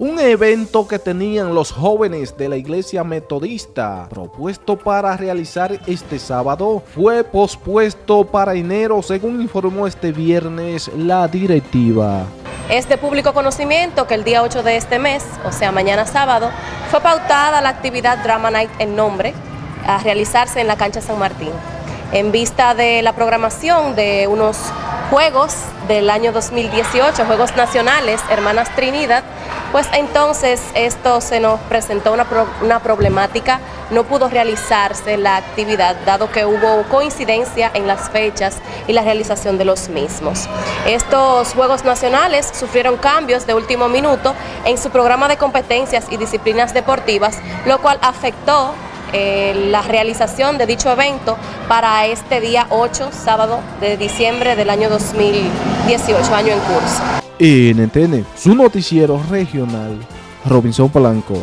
Un evento que tenían los jóvenes de la iglesia metodista propuesto para realizar este sábado fue pospuesto para enero según informó este viernes la directiva. Es de público conocimiento que el día 8 de este mes, o sea mañana sábado, fue pautada la actividad Drama Night en nombre a realizarse en la cancha San Martín. En vista de la programación de unos Juegos del año 2018, Juegos Nacionales, Hermanas Trinidad, pues entonces esto se nos presentó una, una, problemática, no pudo realizarse la actividad dado que hubo coincidencia en las fechas y la realización de los mismos. Estos Juegos Nacionales sufrieron cambios de último minuto en su programa de competencias y disciplinas deportivas, lo cual afectó eh, la realización de dicho evento para este día 8, sábado de diciembre del año 2018, año en curso. NTN, su noticiero regional, Robinson Polanco.